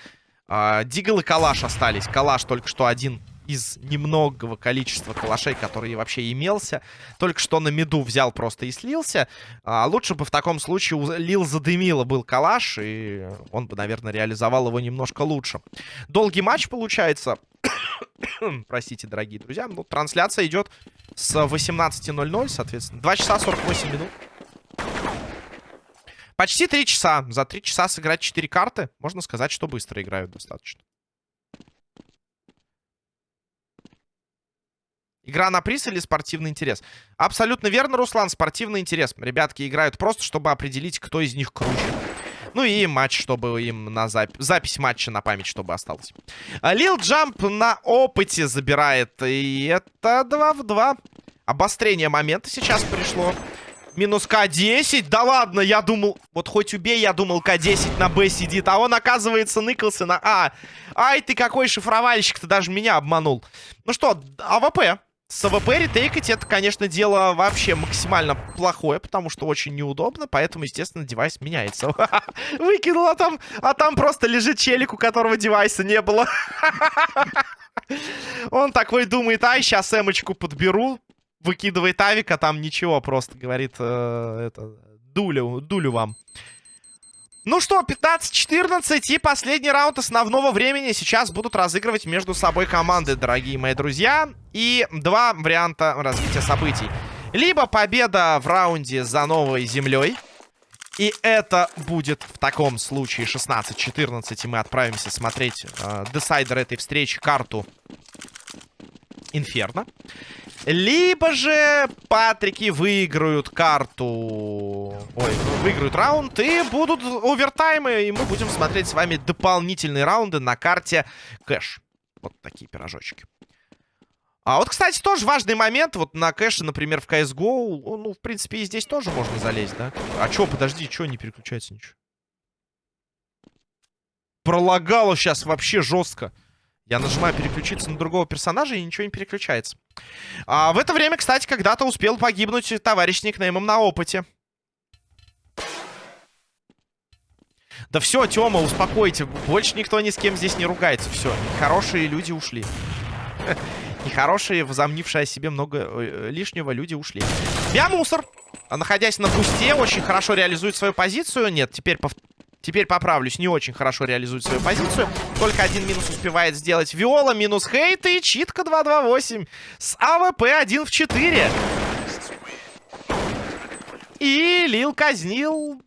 А, Дигл и Калаш остались. Калаш только что один из немногого количества калашей, который вообще имелся. Только что на меду взял просто и слился. А лучше бы в таком случае Лил задымило был калаш, и он бы, наверное, реализовал его немножко лучше. Долгий матч получается. <coughs> Простите, дорогие друзья. Ну, трансляция идет с 18.00, соответственно. 2 часа 48 минут. Почти 3 часа. За 3 часа сыграть 4 карты. Можно сказать, что быстро играют достаточно. Игра на приз или спортивный интерес? Абсолютно верно, Руслан, спортивный интерес. Ребятки играют просто, чтобы определить, кто из них круче. Ну и матч, чтобы им на запись... Запись матча на память, чтобы осталось. А, Лил Джамп на опыте забирает. И это 2 в 2. Обострение момента сейчас пришло. Минус К10. Да ладно, я думал... Вот хоть убей, я думал, К10 на Б сидит. А он, оказывается, ныкался на А. Ай, ты какой шифровальщик, ты даже меня обманул. Ну что, АВП. С АВП ретейкать это, конечно, дело вообще максимально плохое, потому что очень неудобно, поэтому, естественно, девайс меняется. <laughs> Выкинул, а там, а там просто лежит челик, у которого девайса не было. <laughs> Он такой думает, ай, сейчас эмочку подберу, выкидывает авика, там ничего, просто говорит, э, это, дулю, дулю вам. Ну что, 15-14 и последний раунд основного времени сейчас будут разыгрывать между собой команды, дорогие мои друзья. И два варианта развития событий. Либо победа в раунде за новой землей. И это будет в таком случае 16-14. И мы отправимся смотреть э, десайдер этой встречи, карту Инферно. Либо же Патрики выиграют карту... Ой, выиграют раунд и будут овертаймы. И мы будем смотреть с вами дополнительные раунды на карте кэш. Вот такие пирожочки. А вот, кстати, тоже важный момент. Вот на кэше, например, в CSGO, ну, в принципе, и здесь тоже можно залезть, да? А чё, подожди, чё не переключается ничего? Пролагало сейчас вообще жестко. Я нажимаю переключиться на другого персонажа, и ничего не переключается. А в это время, кстати, когда-то успел погибнуть товарищ никнеймом на опыте. Да все, Тёма, успокойте. Больше никто ни с кем здесь не ругается. Все, хорошие люди ушли. <laughs> Нехорошие, возомнившие о себе много э, лишнего, люди ушли. Я мусор. Находясь на бусте, очень хорошо реализует свою позицию. Нет, теперь Теперь поправлюсь, не очень хорошо реализует свою позицию. Только один минус успевает сделать Виола, минус Хейт и читка 2-2-8. С АВП 1 в 4. И Лил казнил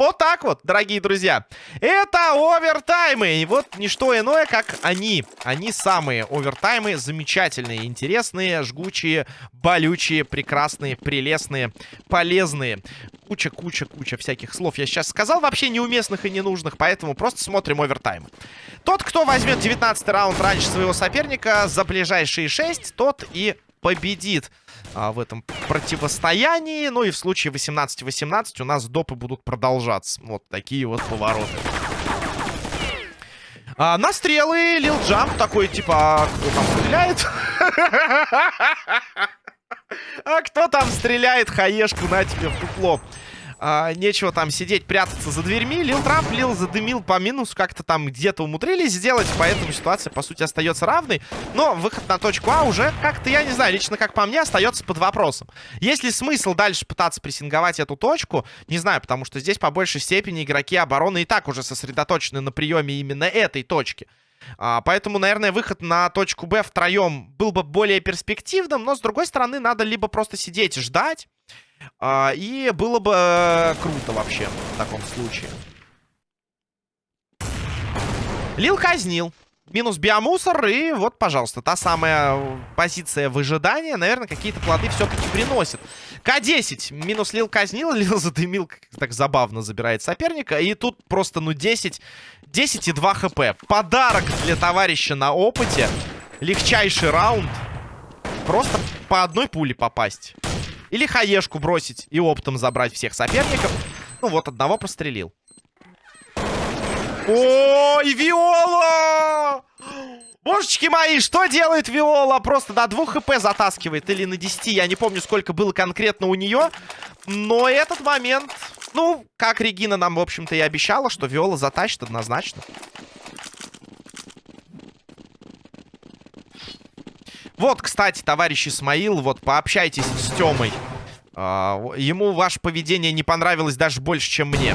вот так вот, дорогие друзья. Это овертаймы. И вот не что иное, как они. Они самые овертаймы. Замечательные, интересные, жгучие, болючие, прекрасные, прелестные, полезные. Куча, куча, куча всяких слов я сейчас сказал. Вообще неуместных и ненужных. Поэтому просто смотрим овертаймы. Тот, кто возьмет 19 раунд раньше своего соперника за ближайшие 6, тот и победит а, в этом противостоянии. Ну и в случае 18-18 у нас допы будут продолжаться. Вот такие вот повороты. А, на стрелы Лил Джамп такой, типа, а кто там стреляет? <laughs> А кто там стреляет? Хаешку на тебе в дупло. А, нечего там сидеть, прятаться за дверьми. Лил Трамп, Лил задымил по минусу. Как-то там где-то умудрились сделать. Поэтому ситуация, по сути, остается равной. Но выход на точку А уже как-то, я не знаю, лично как по мне, остается под вопросом. Есть ли смысл дальше пытаться прессинговать эту точку? Не знаю, потому что здесь по большей степени игроки обороны и так уже сосредоточены на приеме именно этой точки. А, поэтому, наверное, выход на точку Б втроем был бы более перспективным. Но, с другой стороны, надо либо просто сидеть и ждать. А, и было бы э, круто вообще в таком случае. Лил казнил. Минус биомусор. И вот, пожалуйста, та самая позиция выжидания, наверное, какие-то плоды все-таки приносит. К-10. Минус Лил казнил. <laughs> Лил задымил. Так забавно забирает соперника. И тут просто, ну, 10. 10 и 2 хп. Подарок для товарища на опыте. Легчайший раунд. Просто по одной пуле попасть. Или хаешку бросить и оптом забрать всех соперников. Ну вот, одного прострелил. О, и Виола! Божечки мои, что делает Виола? Просто на 2 хп затаскивает. Или на 10, я не помню, сколько было конкретно у нее. Но этот момент... Ну, как Регина нам, в общем-то, и обещала, что Виола затащит однозначно. Вот, кстати, товарищ Исмаил, вот пообщайтесь с Тёмой. А, ему ваше поведение не понравилось даже больше, чем мне.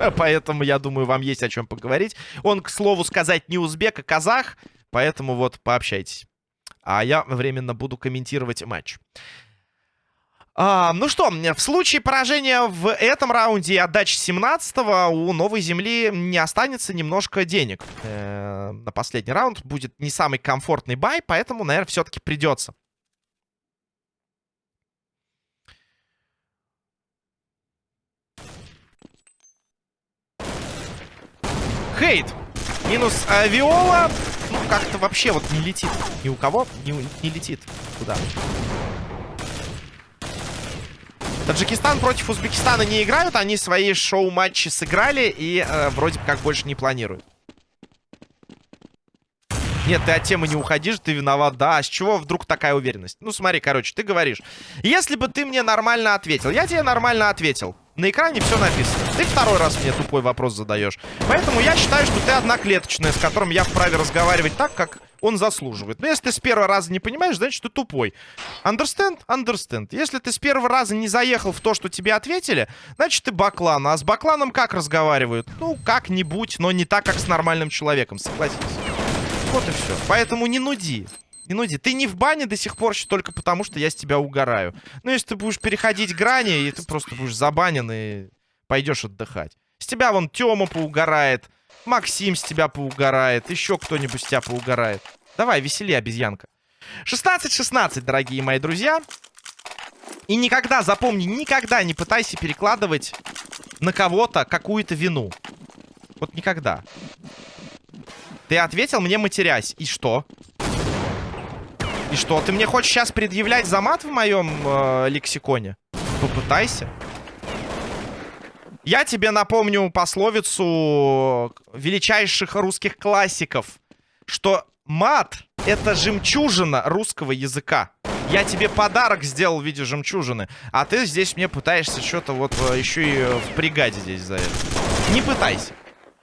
<laughs> Поэтому, я думаю, вам есть о чем поговорить. Он, к слову сказать, не узбек, а казах. Поэтому вот пообщайтесь. А я временно буду комментировать матч. А, ну что, в случае поражения в этом раунде и отдачи 17-го у Новой Земли не останется немножко денег. Э -э на последний раунд будет не самый комфортный бай, поэтому, наверное, все-таки придется. Хейт. Минус э, Виола. Ну, как-то вообще вот не летит. Ни у кого не, не летит. Куда? Таджикистан против Узбекистана не играют. Они свои шоу-матчи сыграли и э, вроде как больше не планируют. Нет, ты от темы не уходишь, ты виноват. Да, а с чего вдруг такая уверенность? Ну, смотри, короче, ты говоришь. Если бы ты мне нормально ответил. Я тебе нормально ответил. На экране все написано. Ты второй раз мне тупой вопрос задаешь. Поэтому я считаю, что ты одноклеточная, с которым я вправе разговаривать так, как он заслуживает. Но если ты с первого раза не понимаешь, значит, ты тупой. Understand? Understand. Если ты с первого раза не заехал в то, что тебе ответили, значит, ты баклан. А с бакланом как разговаривают? Ну, как-нибудь, но не так, как с нормальным человеком, согласись. Вот и все. Поэтому не нуди. Не нуди. Ты не в бане до сих пор только потому, что я с тебя угораю. Ну, если ты будешь переходить грани, и ты просто будешь забанен и пойдешь отдыхать. С тебя вон Тёма поугорает. Максим с тебя поугорает. Еще кто-нибудь с тебя поугорает. Давай, весели, обезьянка. 16-16, дорогие мои друзья. И никогда, запомни, никогда не пытайся перекладывать на кого-то какую-то вину. Вот никогда. Ты ответил мне матерясь. И что? И что, ты мне хочешь сейчас предъявлять за мат в моем э, лексиконе? Попытайся. Я тебе напомню пословицу величайших русских классиков, что мат — это жемчужина русского языка. Я тебе подарок сделал в виде жемчужины, а ты здесь мне пытаешься что-то вот э, еще и впрягать здесь за это. Не пытайся.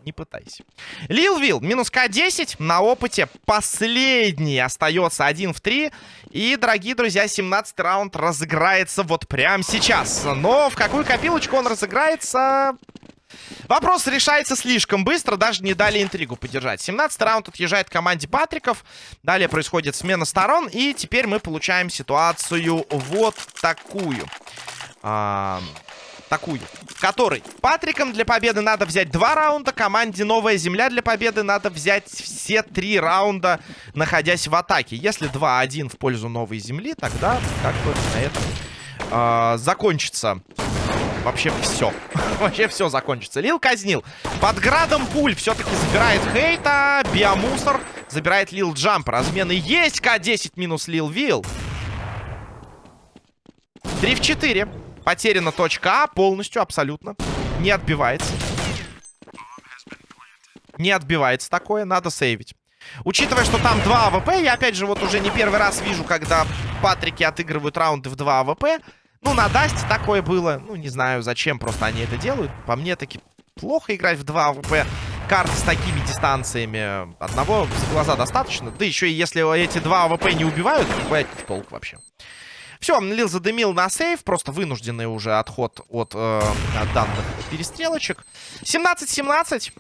Не пытайся. Лил Вилл, минус К10 на опыте. Последний остается 1 в 3. И, дорогие друзья, 17 раунд разыграется вот прямо сейчас. Но в какую копилочку он разыграется... Вопрос решается слишком быстро, даже не дали интригу поддержать. 17 раунд отъезжает команде Патриков. Далее происходит смена сторон. И теперь мы получаем ситуацию вот такую. А такую, в которой Патриком для победы надо взять два раунда, команде Новая Земля для победы надо взять все три раунда, находясь в атаке. Если 2-1 в пользу Новой Земли, тогда как бы на этом э, закончится вообще все. <laughs> вообще все закончится. Лил казнил. Под градом пуль все-таки забирает хейта. Биомусор забирает Лил Джамп. Размены есть. К10 минус Лил Вил. 3 в 4. Потеряна точка А полностью, абсолютно. Не отбивается. Не отбивается такое, надо сейвить. Учитывая, что там 2 АВП, я опять же вот уже не первый раз вижу, когда Патрики отыгрывают раунды в 2 АВП. Ну, на Дасте такое было. Ну, не знаю, зачем просто они это делают. По мне, таки плохо играть в 2 АВП карты с такими дистанциями. Одного за глаза достаточно. Да еще и если эти два АВП не убивают, то толк вообще. Все, Лил задымил на save. Просто вынужденный уже отход от, э, данных перестрелочек. 17-17.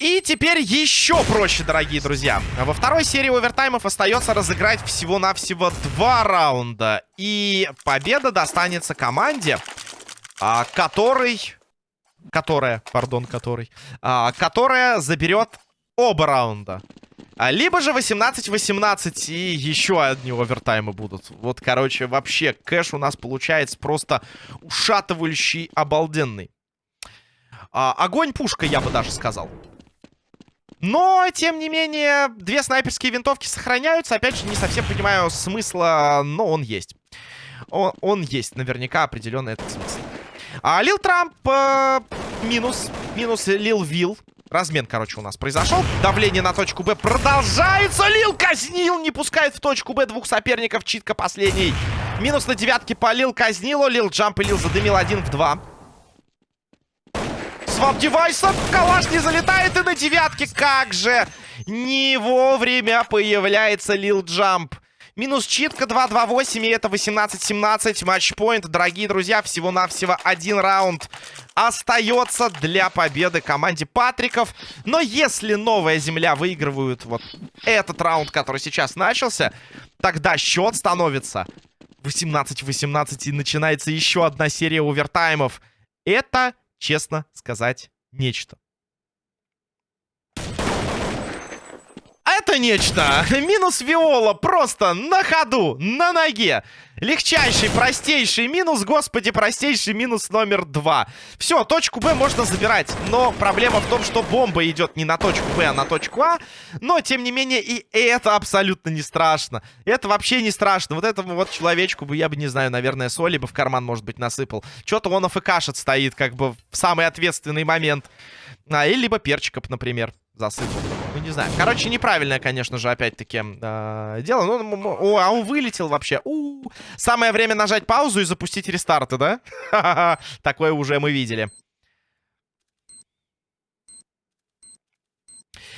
И теперь еще проще, дорогие друзья. Во второй серии овертаймов остается разыграть всего-навсего два раунда. И победа достанется команде, а, который... Которая, пардон, который... А, которая заберет оба раунда. А, либо же 18-18 и еще одни овертаймы будут. Вот, короче, вообще кэш у нас получается просто ушатывающий, обалденный. А, огонь пушка, я бы даже сказал. Но, тем не менее, две снайперские винтовки сохраняются. Опять же, не совсем понимаю смысла, но он есть. Он, он есть, наверняка, определенно этот смысл. А, Лил Трамп э, минус. Минус Лил Вилл. Размен, короче, у нас произошел. Давление на точку Б продолжается. Лил казнил, не пускает в точку Б двух соперников. Читка последний. Минус на девятке по Лил казнилу. Лил Джамп и Лил задымил один в два свап девайса. Калаш не залетает и на девятке. Как же не вовремя появляется Лил Джамп. Минус читка 2-2-8, и это 18-17. Матчпоинт, дорогие друзья, всего-навсего один раунд остается для победы команде Патриков. Но если Новая Земля выигрывают вот этот раунд, который сейчас начался, тогда счет становится 18-18, и начинается еще одна серия овертаймов. Это честно сказать, нечто. Это нечто. <laughs> Минус Виола просто на ходу, на ноге. Легчайший, простейший минус. Господи, простейший минус номер два. Все, точку Б можно забирать. Но проблема в том, что бомба идет не на точку Б, а на точку А. Но, тем не менее, и это абсолютно не страшно. Это вообще не страшно. Вот этому вот человечку бы, я бы, не знаю, наверное, соли бы в карман, может быть, насыпал. Что-то он АФКшет стоит, как бы, в самый ответственный момент. А, или либо перчиков, например засыпал. Ну, не знаю. Короче, неправильное, конечно же, опять-таки, э, дело. Ну, о, а он вылетел вообще. У -у -у. Самое время нажать паузу и запустить рестарты, да? <laughs> Такое уже мы видели.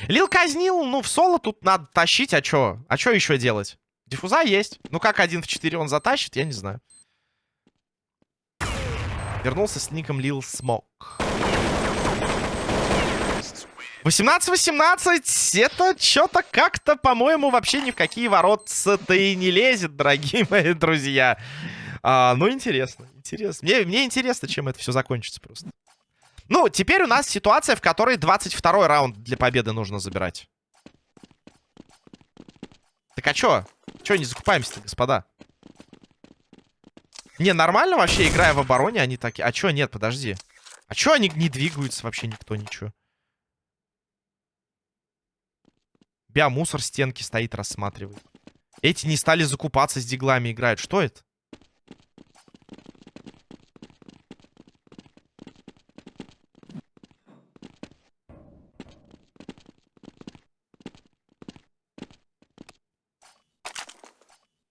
Лил казнил, ну, в соло тут надо тащить, а чё? А чё еще делать? Диффуза есть. Ну, как один в 4 он затащит, я не знаю. Вернулся с ником Лил Смок. 18-18, это что-то как-то, по-моему, вообще ни в какие воротца-то и не лезет, дорогие мои друзья. А, ну, интересно, интересно. Мне, мне интересно, чем это все закончится просто. Ну, теперь у нас ситуация, в которой 22 раунд для победы нужно забирать. Так а чё? Чё не закупаемся-то, господа? Не, нормально вообще, играя в обороне, они такие... А чё, нет, подожди. А чё они не двигаются вообще никто, ничего? Биомусор стенки стоит, рассматривает. Эти не стали закупаться с диглами, играют. Что это?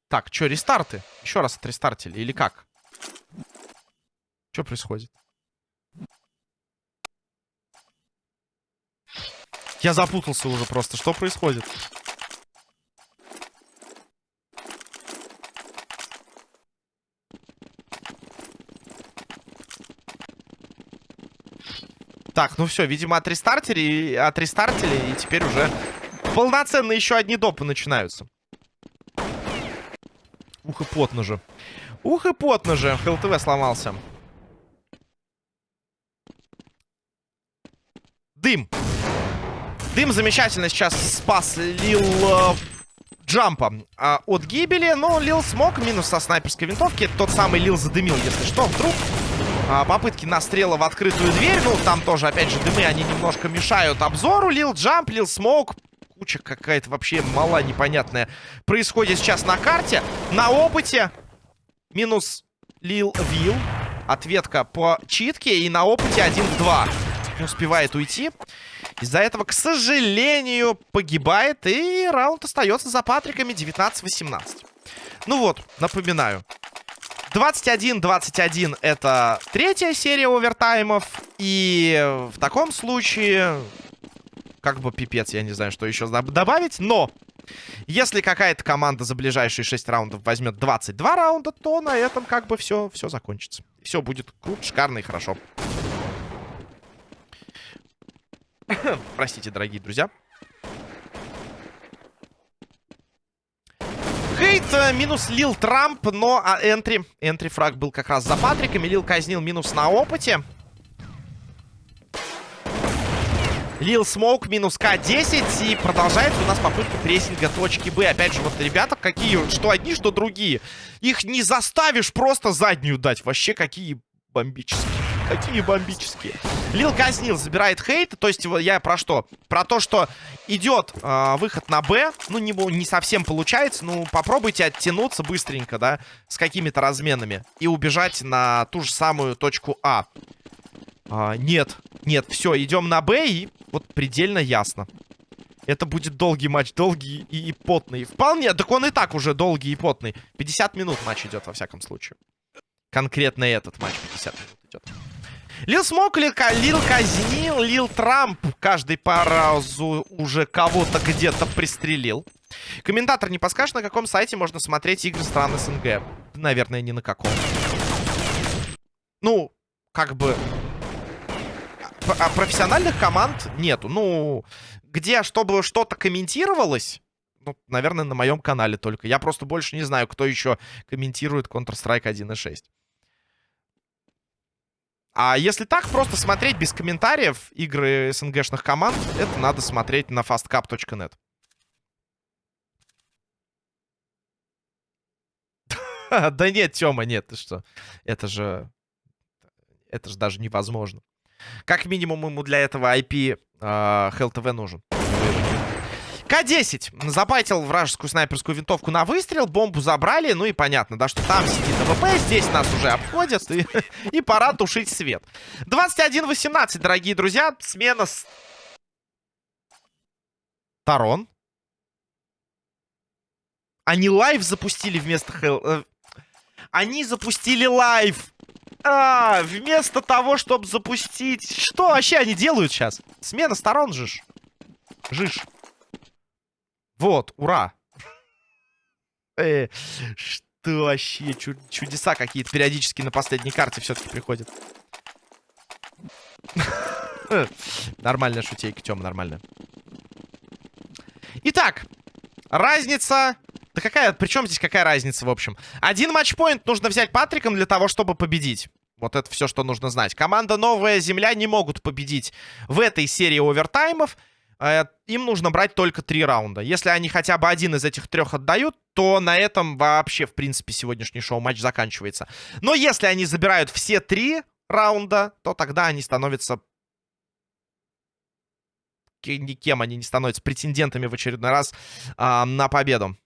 Так, что, рестарты? Еще раз отрестартили, или как? Что происходит? Я запутался уже просто. Что происходит? Так, ну все, видимо, отрестартили, отрестартили, и теперь уже полноценно еще одни допы начинаются. Ух и потно же. Ух и потно же. ХЛТВ сломался. Дым. Дым замечательно сейчас спас Лил э, Джампа э, от гибели. Но Лил смог минус со снайперской винтовки. Тот самый Лил задымил, если что. Вдруг э, попытки настрела в открытую дверь. Ну, там тоже, опять же, дымы, они немножко мешают обзору. Лил Джамп, Лил Смок. Куча какая-то вообще мала непонятная происходит сейчас на карте. На опыте минус Лил Вил. Ответка по читке. И на опыте 1 в 2. Не успевает уйти. Из-за этого, к сожалению, погибает. И раунд остается за Патриками 19-18. Ну вот, напоминаю. 21-21 это третья серия овертаймов. И в таком случае... Как бы пипец, я не знаю, что еще добавить. Но если какая-то команда за ближайшие 6 раундов возьмет 22 раунда, то на этом как бы все, все закончится. Все будет круто, шикарно и хорошо. <coughs> Простите, дорогие друзья. Хейт э, минус Лил Трамп, но а, энтри, энтри фраг был как раз за Патриком. Лил казнил минус на опыте. Лил Смоук минус К10. И продолжается у нас попытка прессинга точки Б. Опять же, вот ребята какие, что одни, что другие. Их не заставишь просто заднюю дать. Вообще какие бомбические. Какие бомбические. Лил казнил, забирает хейт. То есть я про что? Про то, что идет э, выход на Б. Ну, не, не совсем получается. Ну, попробуйте оттянуться быстренько, да, с какими-то разменами. И убежать на ту же самую точку А. а нет, нет, все, идем на Б и вот предельно ясно. Это будет долгий матч, долгий и, и потный. Вполне, так он и так уже долгий и потный. 50 минут матч идет, во всяком случае. Конкретно этот матч 50 минут идет. Лил Смок, Лил, казнил, Лил Трамп. Каждый по разу уже кого-то где-то пристрелил. Комментатор, не подскажешь, на каком сайте можно смотреть игры стран СНГ? Наверное, ни на каком. Ну, как бы... А профессиональных команд нету. Ну, где, чтобы что-то комментировалось... Ну, наверное, на моем канале только. Я просто больше не знаю, кто еще комментирует Counter-Strike 1.6. А если так, просто смотреть без комментариев игры СНГшных команд, это надо смотреть на fastcap.net. <laughs> Да нет, Тёма, нет, ты что? Это же... Это же даже невозможно. Как минимум ему для этого IP э, HLTV нужен. К-10 забайтил вражескую снайперскую винтовку на выстрел, бомбу забрали, ну и понятно, да, что там сидит АВП, здесь нас уже обходят, и, <laughs> и пора тушить свет. 21-18, дорогие друзья, смена с... сторон. Они live запустили вместо HL... Э, они запустили live. А, вместо того, чтобы запустить... Что вообще они делают сейчас? Смена сторон жиж. Жиж. Вот, ура. Э, что вообще? чудеса какие-то периодически на последней карте все-таки приходят. <laughs> Нормальная шутейка, Тёма, нормально. Итак, разница... Да какая... Причем здесь какая разница, в общем? Один матчпоинт нужно взять Патриком для того, чтобы победить. Вот это все, что нужно знать. Команда «Новая Земля» не могут победить в этой серии овертаймов. Э, им нужно брать только три раунда. Если они хотя бы один из этих трех отдают, то на этом вообще, в принципе, сегодняшний шоу-матч заканчивается. Но если они забирают все три раунда, то тогда они становятся... Никем они не становятся претендентами в очередной раз а, на победу.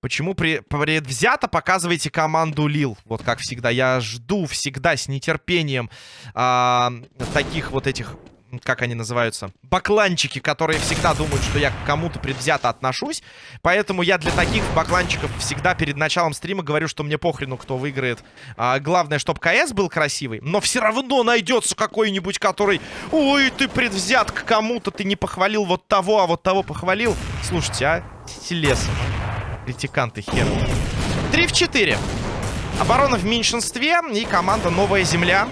Почему при... предвзято показываете команду Лил? Вот как всегда. Я жду всегда с нетерпением а, таких вот этих как они называются, бакланчики, которые всегда думают, что я к кому-то предвзято отношусь. Поэтому я для таких бакланчиков всегда перед началом стрима говорю, что мне похрену, кто выиграет. А, главное, чтобы КС был красивый. Но все равно найдется какой-нибудь, который... Ой, ты предвзят к кому-то, ты не похвалил вот того, а вот того похвалил. Слушайте, а, Телес. Критиканты хер. 3 в 4. Оборона в меньшинстве. И команда Новая Земля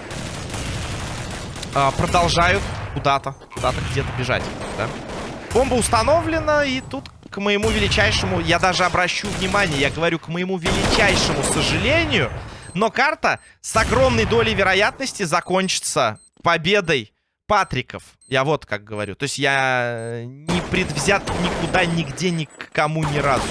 а, продолжают куда-то, куда-то где-то бежать, да? Бомба установлена, и тут, к моему величайшему, я даже обращу внимание, я говорю, к моему величайшему сожалению, но карта с огромной долей вероятности закончится победой Патриков. Я вот как говорю. То есть я не предвзят никуда, нигде, ни к кому ни разу.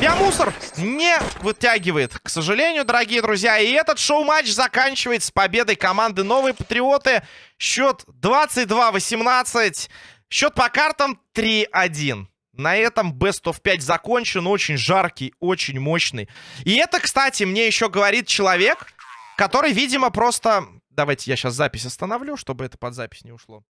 Биомусор не вытягивает, к сожалению, дорогие друзья. И этот шоу-матч заканчивается победой команды Новые Патриоты. Счет 22-18. Счет по картам 3-1. На этом Best of 5 закончен. Очень жаркий, очень мощный. И это, кстати, мне еще говорит человек, который, видимо, просто... Давайте я сейчас запись остановлю, чтобы это под запись не ушло.